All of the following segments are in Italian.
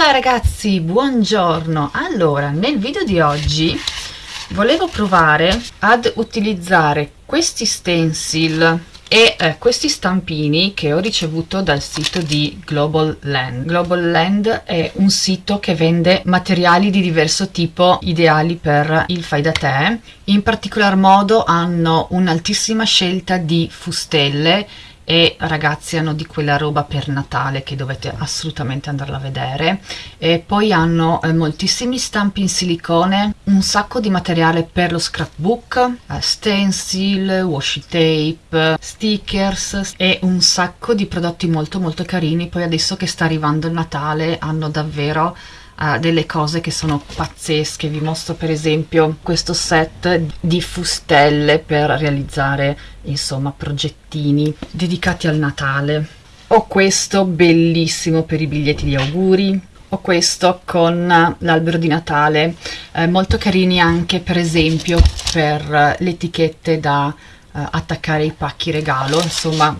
Ciao ragazzi, buongiorno! Allora, nel video di oggi volevo provare ad utilizzare questi stencil e eh, questi stampini che ho ricevuto dal sito di Global Land. Global Land è un sito che vende materiali di diverso tipo ideali per il fai da te. In particolar modo hanno un'altissima scelta di fustelle e ragazzi hanno di quella roba per Natale che dovete assolutamente andarla a vedere. E poi hanno eh, moltissimi stampi in silicone un sacco di materiale per lo scrapbook eh, stencil, washi tape stickers e un sacco di prodotti molto molto carini. Poi adesso che sta arrivando il Natale hanno davvero uh, delle cose che sono pazzesche. Vi mostro per esempio questo set di fustelle per realizzare insomma progettini dedicati al Natale. Ho questo bellissimo per i biglietti di auguri. Ho questo con l'albero di Natale eh, molto carini anche per esempio per le etichette da eh, attaccare ai pacchi regalo. Insomma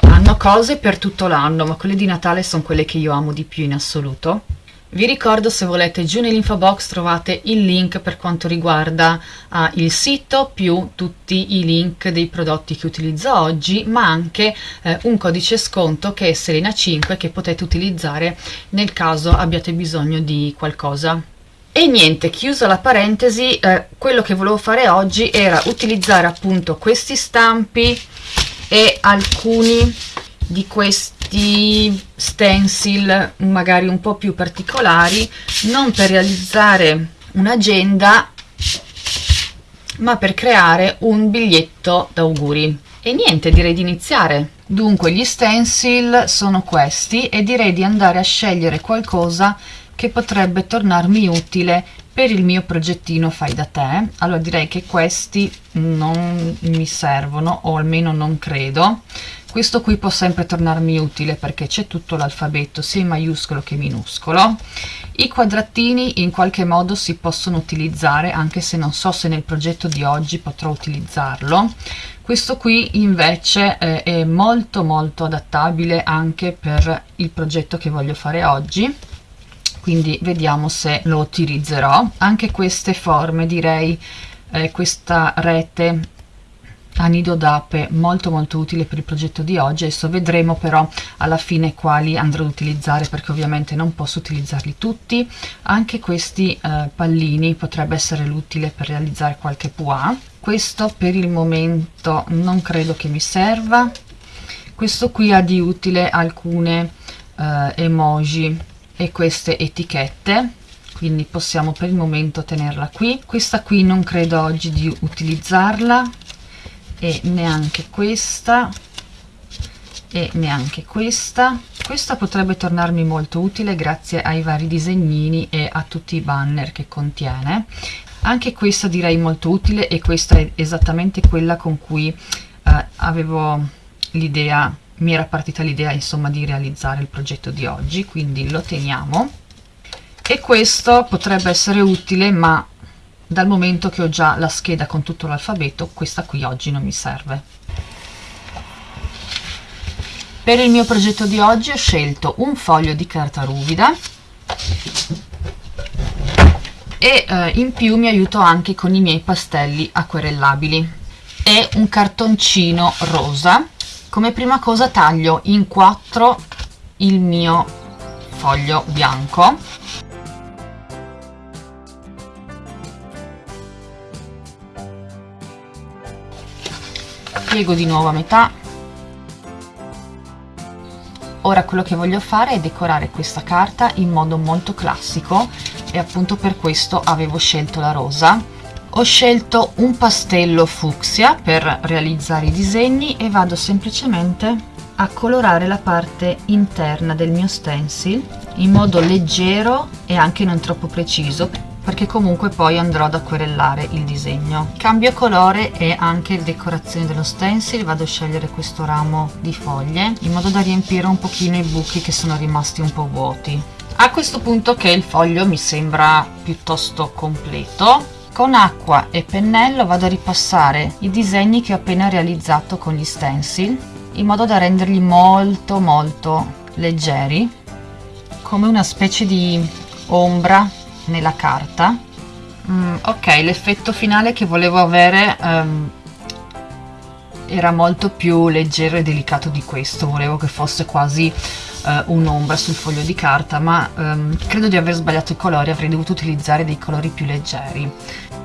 hanno cose per tutto l'anno ma quelle di Natale sono quelle che io amo di più in assoluto vi ricordo se volete giù nell'info box trovate il link per quanto riguarda uh, il sito più tutti i link dei prodotti che utilizzo oggi ma anche eh, un codice sconto che è Selena 5 che potete utilizzare nel caso abbiate bisogno di qualcosa. E niente, chiusa la parentesi, eh, quello che volevo fare oggi era utilizzare appunto questi stampi e alcuni di questi questi stencil magari un po' più particolari non per realizzare un'agenda ma per creare un biglietto d'auguri. E niente direi di iniziare. Dunque gli stencil sono questi e direi di andare a scegliere qualcosa che potrebbe tornarmi utile per il mio progettino fai da te. Allora direi che questi non mi servono o almeno non credo. Questo qui può sempre tornarmi utile perché c'è tutto l'alfabeto sia in maiuscolo che minuscolo. I quadratini in qualche modo si possono utilizzare anche se non so se nel progetto di oggi potrò utilizzarlo. Questo qui invece eh, è molto molto adattabile anche per il progetto che voglio fare oggi quindi vediamo se lo utilizzerò. Anche queste forme direi eh, questa rete a nido d'ape molto molto utile per il progetto di oggi. Adesso vedremo però alla fine quali andrò ad utilizzare perché ovviamente non posso utilizzarli tutti. Anche questi eh, pallini potrebbe essere utile per realizzare qualche pois. Questo per il momento non credo che mi serva. Questo qui ha di utile alcune eh, emoji e queste etichette quindi possiamo per il momento tenerla qui. Questa qui non credo oggi di utilizzarla e neanche questa e neanche questa. Questa potrebbe tornarmi molto utile grazie ai vari disegnini e a tutti i banner che contiene. Anche questa direi molto utile e questa è esattamente quella con cui eh, avevo l'idea mi era partita l'idea insomma di realizzare il progetto di oggi quindi lo teniamo. E questo potrebbe essere utile ma dal momento che ho già la scheda con tutto l'alfabeto questa qui oggi non mi serve. Per il mio progetto di oggi ho scelto un foglio di carta ruvida e eh, in più mi aiuto anche con i miei pastelli acquerellabili. E un cartoncino rosa come prima cosa taglio in quattro il mio foglio bianco. Piego di nuovo a metà. Ora quello che voglio fare è decorare questa carta in modo molto classico e appunto per questo avevo scelto la rosa ho scelto un pastello fucsia per realizzare i disegni e vado semplicemente a colorare la parte interna del mio stencil in modo leggero e anche non troppo preciso perché comunque poi andrò ad acquerellare il disegno. Cambio colore e anche decorazione dello stencil vado a scegliere questo ramo di foglie in modo da riempire un pochino i buchi che sono rimasti un po' vuoti. A questo punto che il foglio mi sembra piuttosto completo con acqua e pennello vado a ripassare i disegni che ho appena realizzato con gli stencil in modo da renderli molto molto leggeri come una specie di ombra nella carta. Mm, ok l'effetto finale che volevo avere um, era molto più leggero e delicato di questo. Volevo che fosse quasi uh, un'ombra sul foglio di carta ma um, credo di aver sbagliato i colori avrei dovuto utilizzare dei colori più leggeri.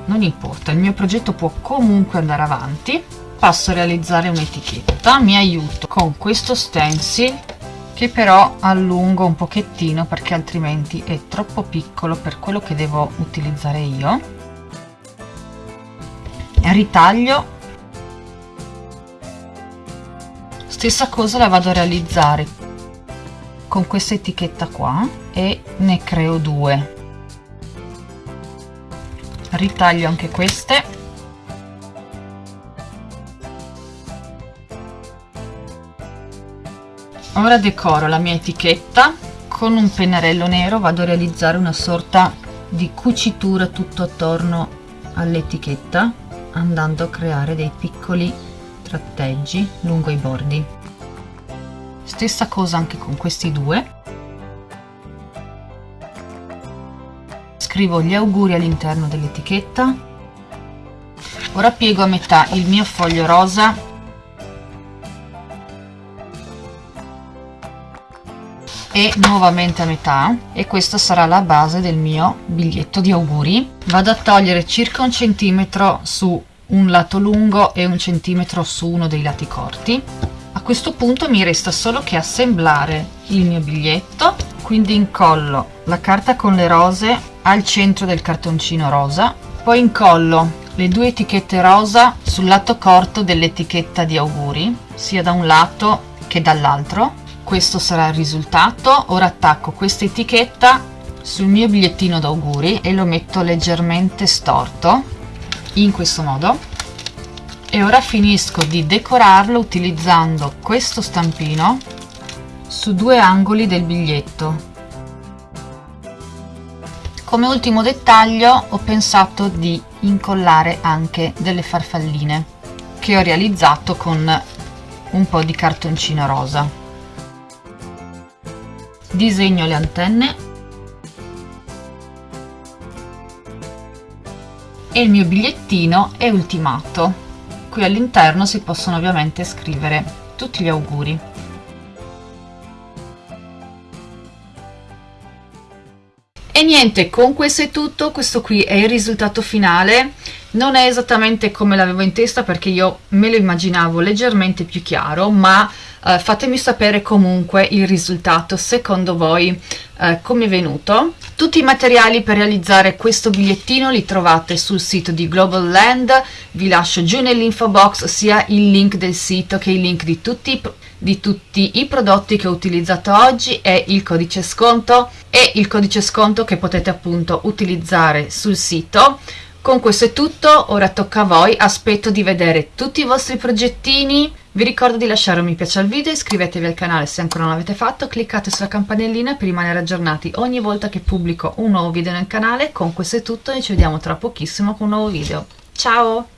Non importa il mio progetto può comunque andare avanti. Passo a realizzare un'etichetta. Mi aiuto con questo stencil che però allungo un pochettino perché altrimenti è troppo piccolo per quello che devo utilizzare io. Ritaglio stessa cosa la vado a realizzare con questa etichetta qua e ne creo due. Ritaglio anche queste. Ora decoro la mia etichetta. Con un pennarello nero vado a realizzare una sorta di cucitura tutto attorno all'etichetta andando a creare dei piccoli tratteggi lungo i bordi. Stessa cosa anche con questi due. Scrivo gli auguri all'interno dell'etichetta. Ora piego a metà il mio foglio rosa. E nuovamente a metà. E questa sarà la base del mio biglietto di auguri. Vado a togliere circa un centimetro su un lato lungo e un centimetro su uno dei lati corti. A questo punto mi resta solo che assemblare il mio biglietto quindi incollo la carta con le rose al centro del cartoncino rosa poi incollo le due etichette rosa sul lato corto dell'etichetta di auguri sia da un lato che dall'altro. Questo sarà il risultato. Ora attacco questa etichetta sul mio bigliettino d'auguri e lo metto leggermente storto in questo modo. E ora finisco di decorarlo utilizzando questo stampino su due angoli del biglietto. Come ultimo dettaglio ho pensato di incollare anche delle farfalline che ho realizzato con un po' di cartoncino rosa. Disegno le antenne e il mio bigliettino è ultimato. Qui all'interno si possono ovviamente scrivere tutti gli auguri. E niente con questo è tutto. Questo qui è il risultato finale. Non è esattamente come l'avevo in testa perché io me lo immaginavo leggermente più chiaro ma uh, fatemi sapere comunque il risultato secondo voi uh, come è venuto. Tutti i materiali per realizzare questo bigliettino li trovate sul sito di Global Land. Vi lascio giù nell'info box sia il link del sito che il link di tutti, di tutti i prodotti che ho utilizzato oggi e il codice sconto e il codice sconto che potete appunto utilizzare sul sito. Con questo è tutto, ora tocca a voi, aspetto di vedere tutti i vostri progettini, vi ricordo di lasciare un mi piace al video, iscrivetevi al canale se ancora non l'avete fatto, cliccate sulla campanellina per rimanere aggiornati ogni volta che pubblico un nuovo video nel canale, con questo è tutto e ci vediamo tra pochissimo con un nuovo video. Ciao!